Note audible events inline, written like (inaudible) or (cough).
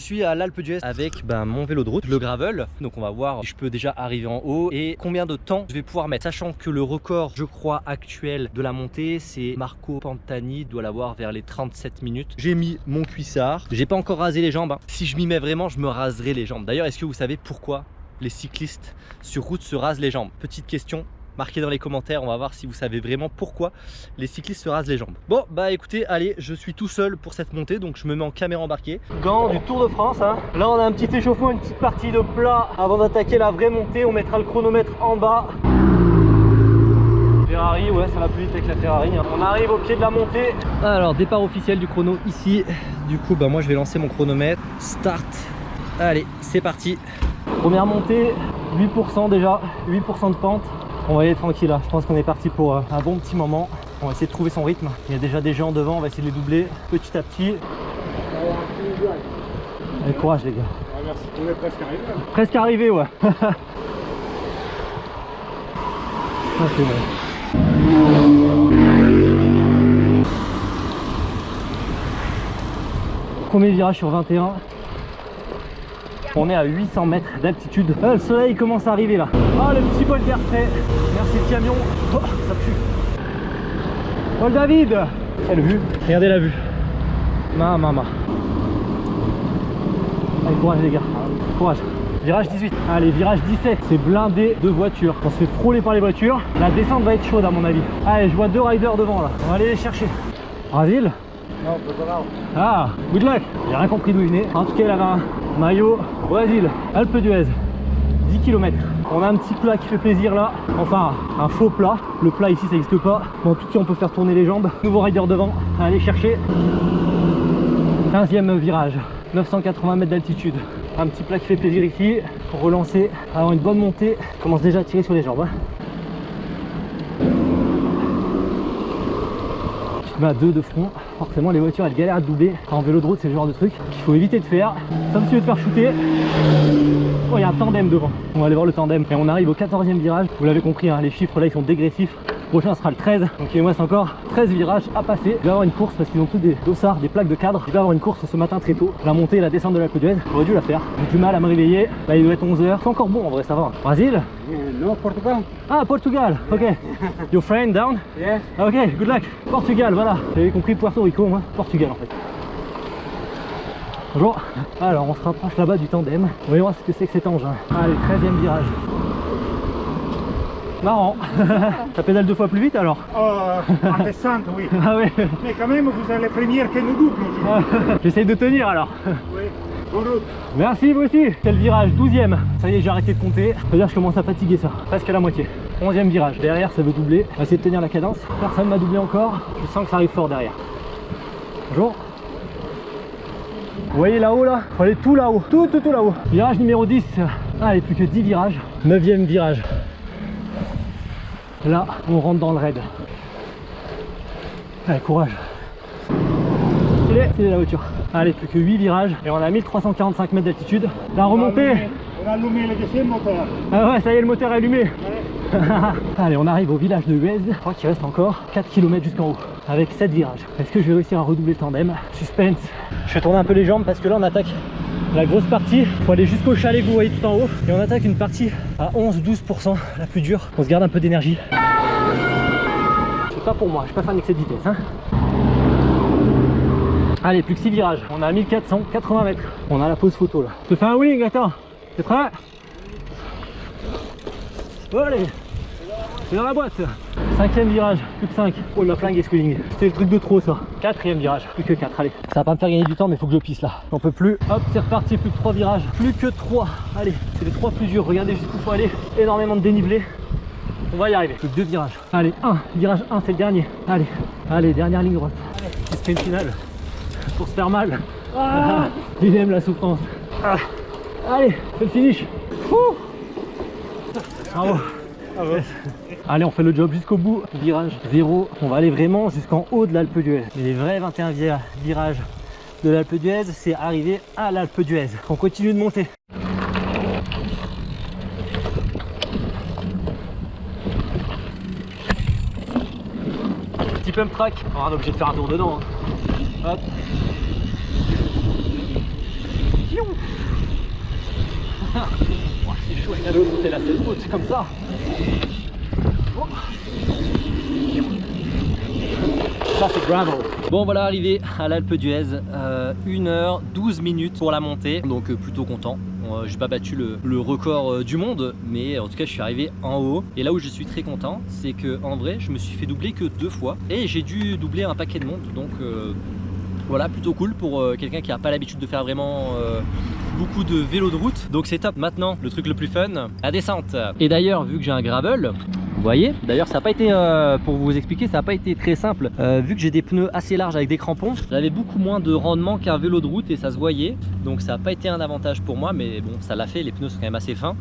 suis à l'Alpe d'Huez avec ben, mon vélo de route, le gravel. Donc on va voir si je peux déjà arriver en haut et combien de temps je vais pouvoir mettre. Sachant que le record, je crois, actuel de la montée, c'est Marco Pantani, doit l'avoir vers les 37 minutes. J'ai mis mon cuissard, j'ai pas encore rasé les jambes. hein. Si je m'y mets vraiment, je me raserai les jambes. D'ailleurs, est-ce que vous savez pourquoi les cyclistes sur route se rasent les jambes? Petite question, marquez dans les commentaires, on va voir si vous savez vraiment pourquoi les cyclistes se rasent les jambes. Bon bah écoutez, allez, je suis tout seul pour cette montée, donc je me mets en caméra embarquée. Gant du Tour de France, hein. là on a un petit échauffement, une petite partie de plat avant d'attaquer la vraie montée, on mettra le chronomètre en bas. Ferrari, ouais, ça va plus vite avec la Ferrari. hein. On arrive au pied de la montée. Alors, départ officiel du chrono ici. Du coup, bah, moi je vais lancer mon chronomètre. Start. Allez, c'est parti. Première montée, 8% déjà, 8% de pente. On va y aller tranquille là. Je pense qu'on est parti pour euh, un bon petit moment. On va essayer de trouver son rythme. Il y a déjà des gens devant, on va essayer de les doubler petit à petit. Allez, courage les gars. Merci, on est presque arrivé. là. Presque arrivé, ouais. (laughs) Ça, c'est bon. Premier virage sur 21. On est à 800 mètres d'altitude. Ah, le soleil commence à arriver là. Ah, le petit bol d'air frais. Merci le camion. Oh, ça pue. Paul David Quelle vue Regardez la vue. Ma, ma, ma. Allez, courage les gars. Courage. Virage 18. Allez, virage 17. C'est blindé de voitures. On se fait frôler par les voitures. La descente va être chaude à mon avis. Allez, je vois deux riders devant là. On va aller les chercher. Brasil Non, on peut pas là. Ah, good luck. J'ai rien compris d'où il venait. En tout cas, il avait un maillot Brésil, Alpe d'Huez. 10 km. On a un petit plat qui fait plaisir là. Enfin, un faux plat. Le plat ici, ça n'existe pas. Mais en tout cas, on peut faire tourner les jambes. Nouveau rider devant. Allez chercher. 15e virage. 980 mètres d'altitude. Un petit plat qui fait plaisir ici. Pour relancer, avoir une bonne montée. Commence déjà à tirer sur les jambes. hein. Tu te mets à deux de front. Forcément, les voitures elles galèrent à doubler. En vélo de route, c'est le genre de truc qu'il faut éviter de faire. Sauf si tu veux te faire shooter. Oh, il y a un tandem devant. On va aller voir le tandem. Et on arrive au 14e virage. Vous l'avez compris, hein, les chiffres là ils sont dégressifs. Prochain sera le 13. Donc il me reste encore 13 virages à passer. Il va y avoir une course parce qu'ils ont tous des dossards, des plaques de cadre. Il va y avoir une course ce matin très tôt. La montée et la descente de l'Alpe d'Huez. J'aurais dû la faire. J'ai du mal à me réveiller. Là il doit être 11h. C'est encore bon en vrai, ça va. Non, Portugal? Ah, Portugal. Ok. (laughs) Your friend down? Yes. Ok, good luck. Portugal, voilà. J'avais compris Puerto Rico, moi. Portugal en fait. Bonjour. Alors, on se rapproche là-bas du tandem. On va voir ce que c'est que cet engin. Allez, 13e virage. Marrant. (laughs) Ça pédale deux fois plus vite alors Euh, en descente, oui. (laughs) Ah ouais. Mais quand même, vous êtes les premières que nous aujourd'hui. J'essaye de tenir alors. Oui. Merci vous aussi. C'est le virage 12ème Ça y est j'ai arrêté de compter. C'est-à-dire je commence à fatiguer ça. Presque à la moitié. 11ème virage. Derrière ça veut doubler. On va essayer de tenir la cadence. Personne m'a doublé encore. Je sens que ça arrive fort derrière. Bonjour. Vous voyez là-haut là? Faut aller tout là-haut. Tout tout tout là-haut. Virage numéro 10 Allez plus que 10 virages. 9ème virage. Là on rentre dans le raid. Allez courage. Il est, il est la voiture. Allez, plus que 8 virages et on a 1345 mètres d'altitude. La remontée On a allumé le deuxième moteur. Ah ouais, ça y est, le moteur est allumé (laughs) Allez, on arrive au village de Huez. Je crois qu'il reste encore 4 km jusqu'en haut avec 7 virages. Est-ce que je vais réussir à redoubler le tandem? Suspense. Je fais tourner un peu les jambes parce que là on attaque la grosse partie. Faut aller jusqu'au chalet que vous voyez tout en haut et on attaque une partie à 11-12%, la plus dure. On se garde un peu d'énergie. C'est pas pour moi, je suis pas fan d'excès de vitesse. Hein Allez, plus que 6 virages. On à 1480 mètres. On a la pause photo là. Je te fais un wing, attends. T'es prêt Allez C'est dans la boîte Cinquième virage, plus que 5. Oh, il m'a flingué ce wing. C'était le truc de trop ça. Quatrième virage, plus que 4. Allez. Ça va pas me faire gagner du temps, mais faut que je pisse là. J'en peux plus. Hop, c'est reparti. Plus que 3 virages. Plus que 3. Allez, c'est les 3 plus durs. Regardez jusqu'où faut aller. Énormément de dénivelé. On va y arriver. Plus que 2 virages. Allez, 1. Virage 1, c'est le dernier. Allez, allez, dernière ligne droite. Allez, une finale pour se faire mal. Ah, (laughs) il aime la souffrance. Ah. Allez, c'est le finish. Ouh. Bravo. Allez, on fait le job jusqu'au bout. Virage 0. On va aller vraiment jusqu'en haut de l'Alpe d'Huez. Les vrais 21 vi- virages de l'Alpe d'Huez, c'est arriver à l'Alpe d'Huez. On continue de monter. Petit pump track. On est obligé de faire un tour dedans. hein. Hop. Oh, (laughs) C'est l'autre, c'est la selle haute comme ça. Oh. Ça c'est gravel. Bon voilà arrivé à l'Alpe d'Huez, euh, 1h12 minutes pour la montée, donc euh, plutôt content. Euh, J'ai pas battu le, le record euh, du monde, mais en tout cas je suis arrivé en haut. Et là où je suis très content, c'est que en vrai je me suis fait doubler que deux fois et j'ai dû doubler un paquet de monde, donc euh, voilà plutôt cool pour euh, quelqu'un qui a pas l'habitude de faire vraiment euh, beaucoup de vélo de route. Donc c'est top. Maintenant le truc le plus fun, la descente. Et d'ailleurs vu que j'ai un gravel, vous voyez D'ailleurs ça n'a pas été, euh, pour vous expliquer, ça n'a pas été très simple. Vu que j'ai des pneus assez larges avec des crampons, j'avais beaucoup moins de rendement qu'un vélo de route et ça se voyait. Donc ça n'a pas été un avantage pour moi, mais bon, ça l'a fait, les pneus sont quand même assez fins.